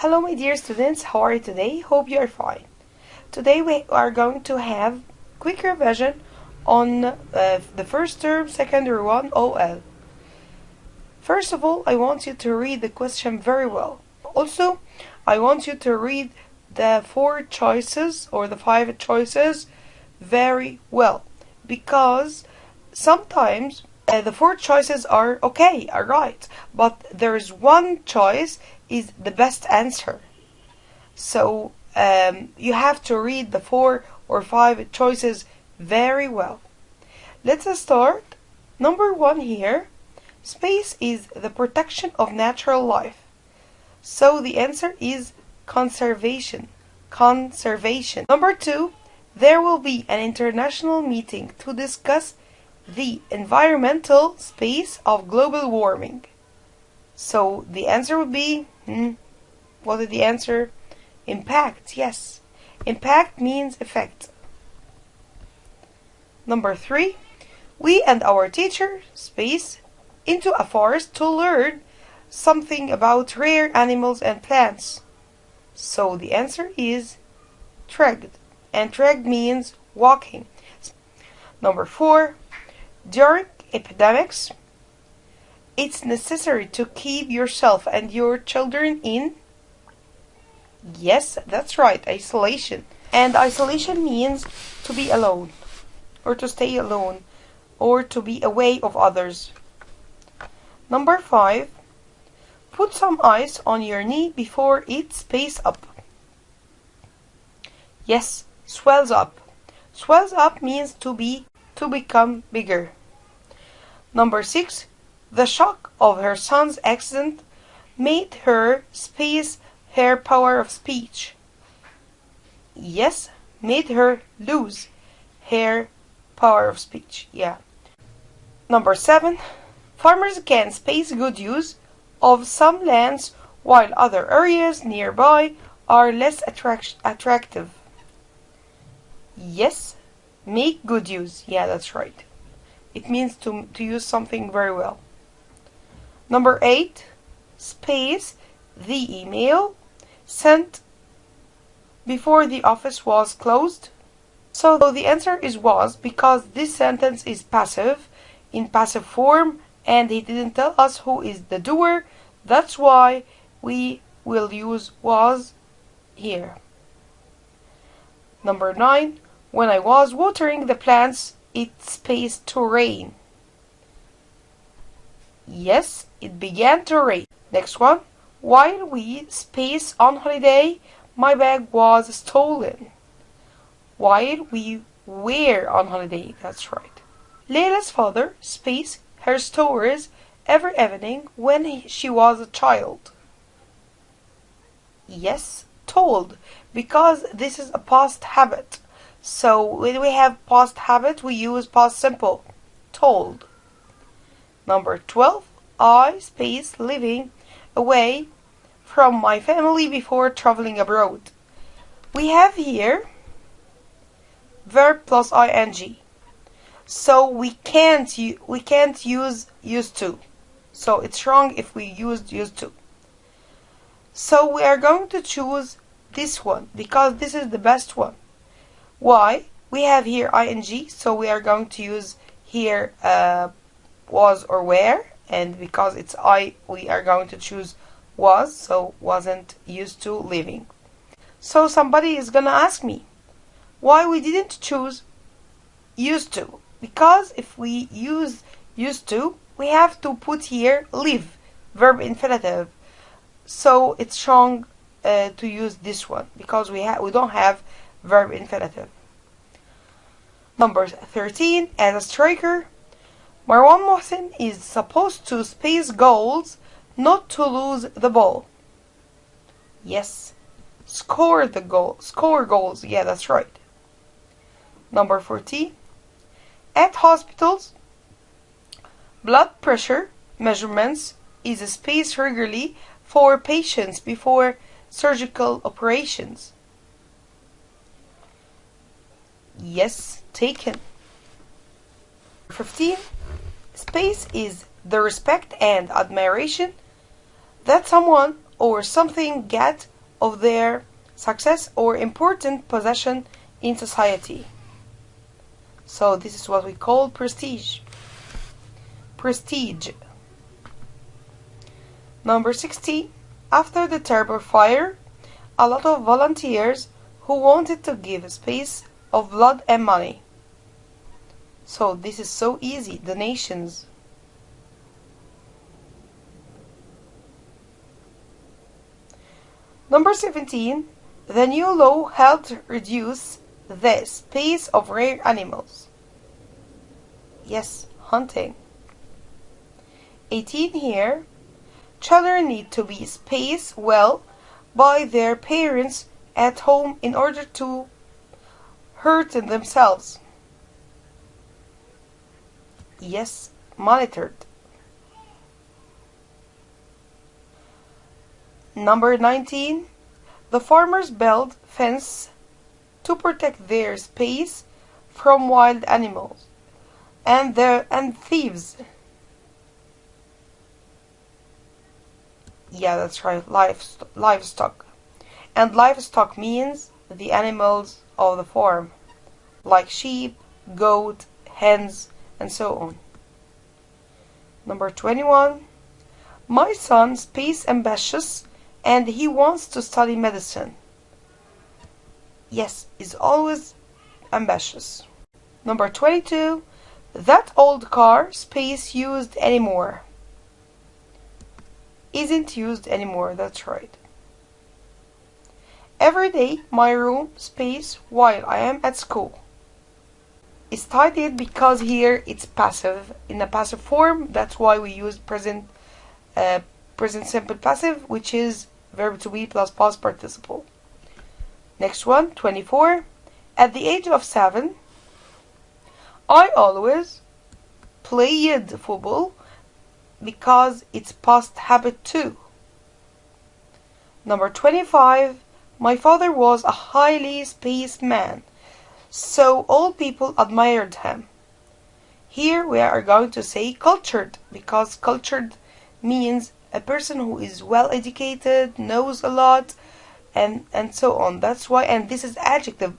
Hello my dear students, how are you today? Hope you are fine. Today we are going to have quick revision on uh, the first term, secondary one, OL. First of all, I want you to read the question very well. Also, I want you to read the four choices or the five choices very well because sometimes uh, the four choices are okay, are right, but there is one choice is the best answer. So um, you have to read the four or five choices very well. Let's start. Number one here. Space is the protection of natural life. So the answer is conservation. Conservation. Number two. There will be an international meeting to discuss the environmental space of global warming. So the answer would be, hmm, what is the answer? Impact, yes. Impact means effect. Number three, we and our teacher, space, into a forest to learn something about rare animals and plants. So the answer is tregged, and tregged means walking. Number four, during epidemics, it's necessary to keep yourself and your children in. Yes, that's right, isolation. And isolation means to be alone, or to stay alone, or to be away of others. Number five, put some ice on your knee before it space up. Yes, swells up. Swells up means to be to become bigger. Number six, the shock of her son's accident made her space her power of speech. Yes, made her lose her power of speech. Yeah. Number seven, farmers can space good use of some lands while other areas nearby are less attract attractive. Yes, Make good use. Yeah, that's right. It means to, to use something very well. Number eight, space the email sent before the office was closed. So the answer is was because this sentence is passive in passive form and he didn't tell us who is the doer. That's why we will use was here. Number nine, when I was watering the plants, it spaced to rain. Yes, it began to rain. Next one. While we space on holiday, my bag was stolen. While we were on holiday, that's right. Layla's father spaced her stories every evening when he, she was a child. Yes, told, because this is a past habit. So when we have past habit, we use past simple. Told. Number 12. I space living away from my family before traveling abroad. We have here verb plus ing. So we can't we can't use used to. So it's wrong if we used used to. So we are going to choose this one because this is the best one. Why? We have here ing, so we are going to use here uh, was or were, and because it's I, we are going to choose was, so wasn't used to living. So somebody is gonna ask me, why we didn't choose used to? Because if we use used to, we have to put here live, verb infinitive. So it's wrong uh, to use this one because we we don't have verb infinitive. Number 13, as a striker, Marwan Mohsen is supposed to space goals, not to lose the ball. Yes, score the goal, score goals. Yeah, that's right. Number 14, at hospitals, blood pressure measurements is spaced regularly for patients before surgical operations. Yes, taken. 15. Space is the respect and admiration that someone or something get of their success or important possession in society. So this is what we call prestige. Prestige. Number 60. After the terrible fire, a lot of volunteers who wanted to give space of blood and money. So this is so easy, donations. Number 17. The new law helped reduce the space of rare animals. Yes, hunting. 18 here. Children need to be spaced well by their parents at home in order to hurt themselves. Yes, monitored. Number 19. The farmers build fence to protect their space from wild animals and their and thieves. Yeah, that's right, livestock. And livestock means the animals of the farm, like sheep, goat, hens, and so on. Number 21. My son is ambitious and he wants to study medicine. Yes, is always ambitious. Number 22. That old car space used anymore. Isn't used anymore, that's right. Every day my room space while I am at school is tidied because here it's passive. In a passive form that's why we use present uh, present simple passive which is verb to be plus past participle. Next one 24 at the age of 7 I always played football because it's past habit too. Number 25 my father was a highly spaced man so all people admired him. Here we are going to say cultured because cultured means a person who is well educated, knows a lot, and and so on. That's why and this is adjective.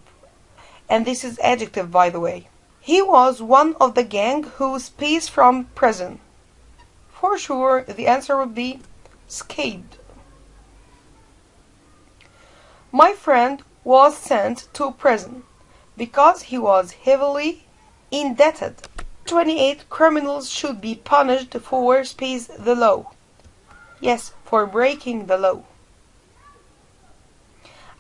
And this is adjective by the way. He was one of the gang who escaped from prison. For sure the answer would be escaped. My friend was sent to prison because he was heavily indebted. 28 criminals should be punished for space the law. Yes, for breaking the law.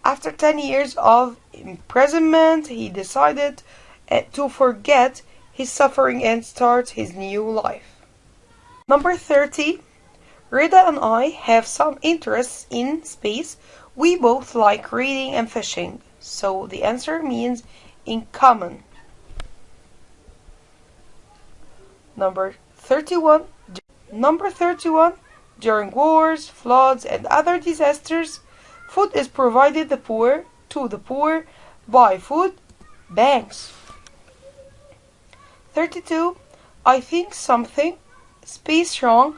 After 10 years of imprisonment, he decided eh, to forget his suffering and start his new life. Number 30. Rida and I have some interests in space. We both like reading and fishing. So the answer means in common. Number 31. Number 31. During wars, floods, and other disasters, food is provided the poor to the poor by food banks. 32. I think something space wrong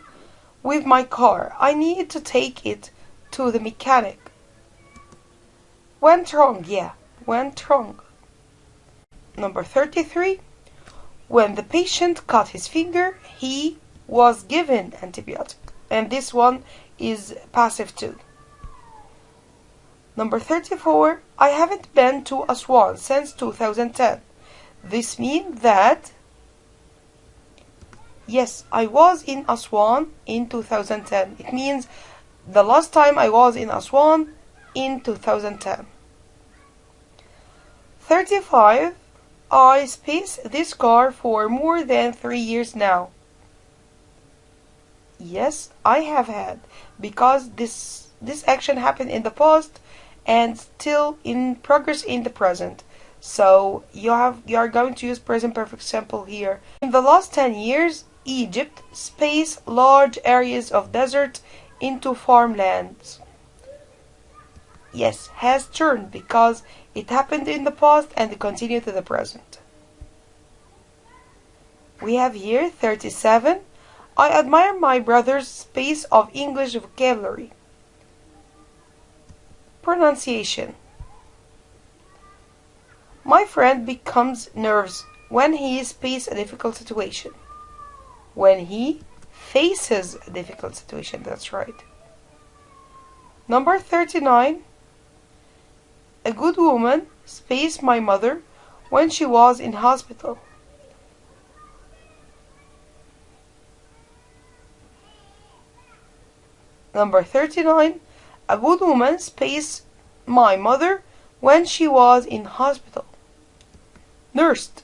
with my car. I need to take it to the mechanic. Went wrong, yeah, went wrong. Number 33. When the patient cut his finger, he was given antibiotic. And this one is passive too. Number 34. I haven't been to Aswan since 2010. This means that Yes, I was in Aswan in 2010. It means the last time I was in Aswan in 2010. 35 I space this car for more than three years now. Yes, I have had because this this action happened in the past and still in progress in the present. So you have you are going to use present perfect simple here. In the last 10 years, Egypt space large areas of desert into farmlands. Yes, has turned because it happened in the past and continued to the present. We have here 37. I admire my brother's space of English vocabulary. pronunciation My friend becomes nervous when he faces a difficult situation. When he faces a difficult situation, that's right. Number 39. A good woman spaced my mother when she was in hospital. Number 39. A good woman spaced my mother when she was in hospital. Nursed.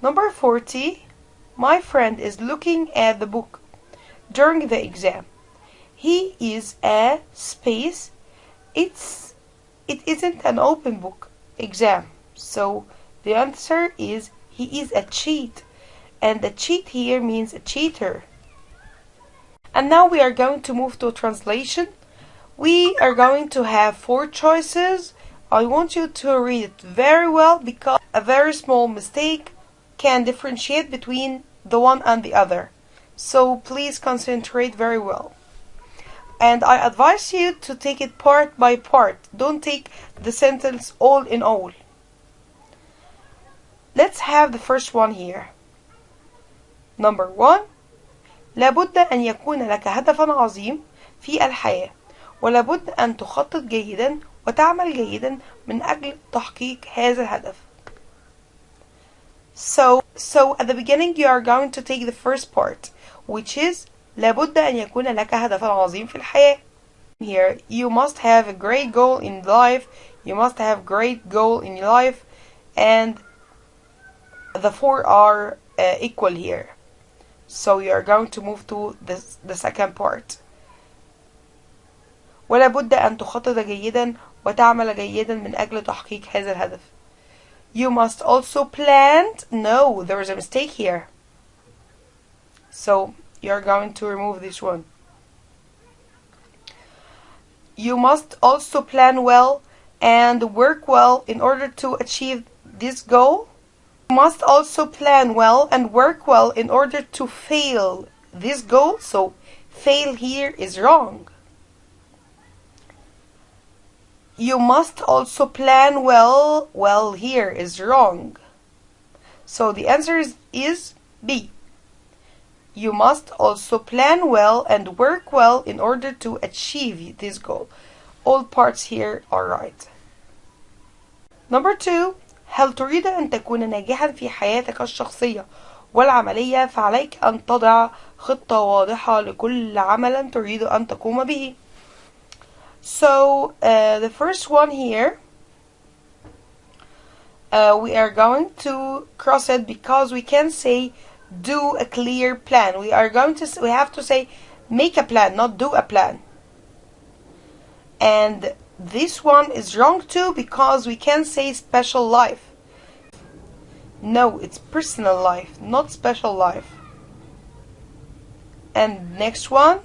Number 40. My friend is looking at the book during the exam. He is a space. It's it isn't an open book exam. So the answer is he is a cheat. And the cheat here means a cheater. And now we are going to move to translation. We are going to have four choices. I want you to read it very well because a very small mistake can differentiate between the one and the other. So please concentrate very well And I advise you to take it part by part. Don't take the sentence all in all. Let's have the first one here. Number one لابد أن يكون لك هدفا عظيم في الحياة ولابد أن تخطط جيدا وتعمل جيدا من أجل تحقيق هذا الهدف. So, so at the beginning you are going to take the first part, which is لابد أن يكون لك هدفا عظيم في الحياة. Here, you must have a great goal in life. You must have great goal in life, and the four are uh, equal here. So you are going to move to the, the second part. ولا بد أن تخطط جيدا وتعمل جيدا من أجل تحقيق هذا الهدف. You must also plan. No, there is a mistake here. So you are going to remove this one. You must also plan well and work well in order to achieve this goal. You must also plan well and work well in order to fail this goal. So fail here is wrong. You must also plan well. Well here is wrong. So the answer is, is B. You must also plan well and work well in order to achieve this goal. All parts here are right. Number two, هل تريد أن تكون ناجحا في حياتك الشخصية والعملية فعليك أن تضع خطة واضحة لكل عمل تريد أن تقوم به. So uh, the first one here, uh, we are going to cross it because we can say do a clear plan. We are going to we have to say make a plan, not do a plan. And this one is wrong too because we can say special life. No, it's personal life, not special life. And next one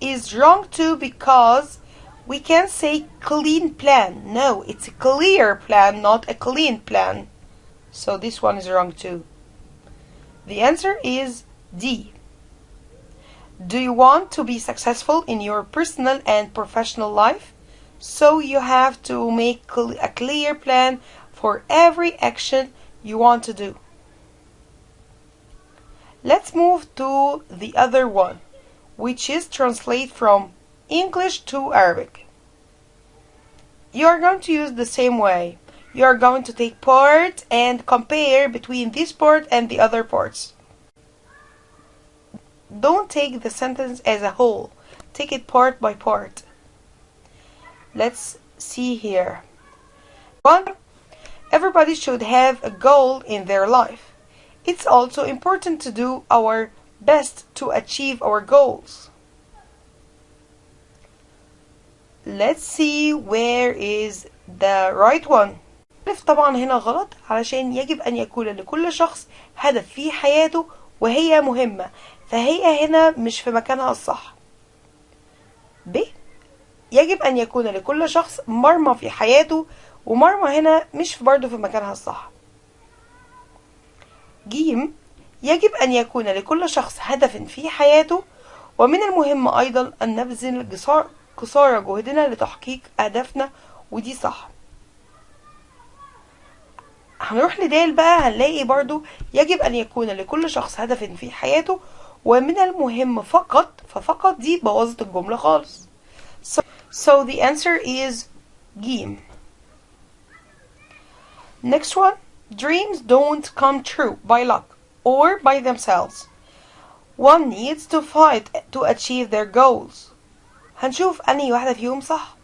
is wrong too because we can say clean plan. No, it's a clear plan, not a clean plan. So this one is wrong too. The answer is D. Do you want to be successful in your personal and professional life? So you have to make a clear plan for every action you want to do. Let's move to the other one, which is translate from English to Arabic. You are going to use the same way. You are going to take part and compare between this part and the other parts. Don't take the sentence as a whole. Take it part by part. Let's see here. One, everybody should have a goal in their life. It's also important to do our best to achieve our goals. Let's see where is the right one. طبعا هنا غلط علشان يجب أن يكون لكل شخص هدف في حياته وهي مهمة فهي هنا مش في مكانها الصح. ب يجب أن يكون لكل شخص مرمى في حياته ومرمى هنا مش برضه في مكانها الصح. جيم يجب أن يكون لكل شخص هدف في حياته ومن المهم أيضا أن نبذل قصارى جهدنا لتحقيق أهدافنا ودي صح. هنروح لدال بقى هنلاقي برضو يجب أن يكون لكل شخص هدف في حياته ومن المهم فقط ففقط دي بوظت الجملة خالص. So, so the answer is جيم next one. Dreams don't come true by luck or by themselves. One needs to fight to achieve their goals. هنشوف أنهي واحدة فيهم صح.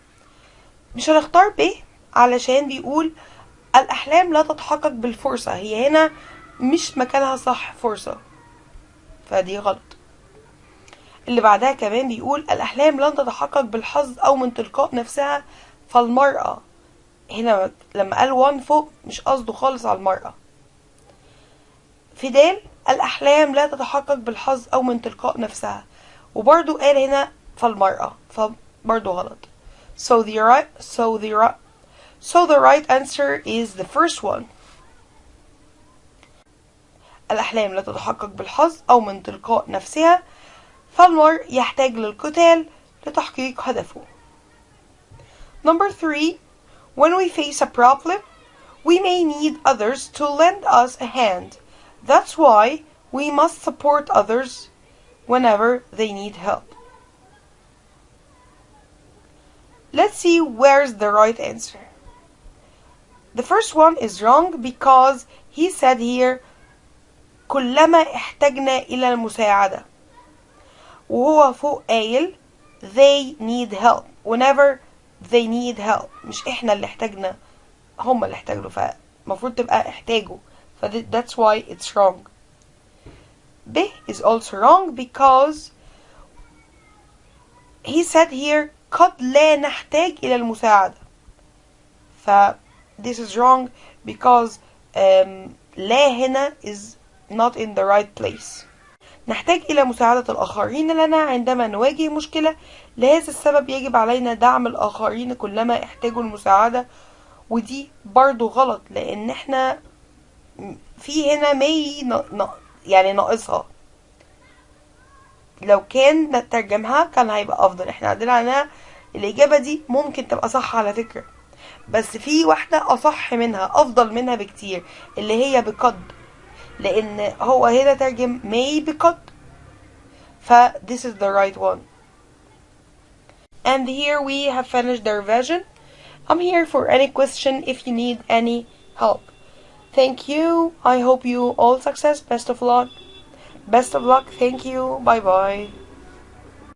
مش هنختار ب علشان بيقول الأحلام لا تتحقق بالفرصة هي هنا مش مكانها صح فرصة. فدي غلط. اللي بعدها كمان بيقول الأحلام لن تتحقق بالحظ أو من تلقاء نفسها فالمرأة. هنا لما قال وان فوق مش قصده خالص على المرأة. في دال الأحلام لا تتحقق بالحظ أو من تلقاء نفسها. وبرضو قال هنا فالمرأة فبرضو غلط. So the right so the right so the right answer is the first one الأحلام لا تتحقق بالحظ أو من تلقاء نفسها فالمرء يحتاج للقتال لتحقيق هدفه Number three, when we face a problem, we may need others to lend us a hand. That's why we must support others whenever they need help. Let's see where's the right answer. The first one is wrong because he said here كلما احتجنا إلى المساعدة وهو فوق قايل they need help whenever they need help مش احنا اللي احتاجنا هم اللي احتاجوا فالمفروض تبقى احتاجوا ف that's why it's wrong B is also wrong because he said here قد لا نحتاج إلى المساعدة ف this is wrong because um, لا هنا is not in the right place. نحتاج إلى مساعدة الآخرين لنا عندما نواجه مشكلة. لهذا السبب يجب علينا دعم الآخرين كلما احتاجوا المساعدة ودي برضو غلط لأن إحنا في هنا مي يعني ناقصها. لو كان نترجمها كان هيبقى أفضل. إحنا عندنا الإجابة دي ممكن تبقى صح على فكرة. بس في واحدة أصح منها أفضل منها بكتير اللي هي بقد لأن هو هنا ترجم may بقد ف this is the right one and here we have finished the revision I'm here for any question if you need any help thank you I hope you all success best of luck best of luck thank you bye bye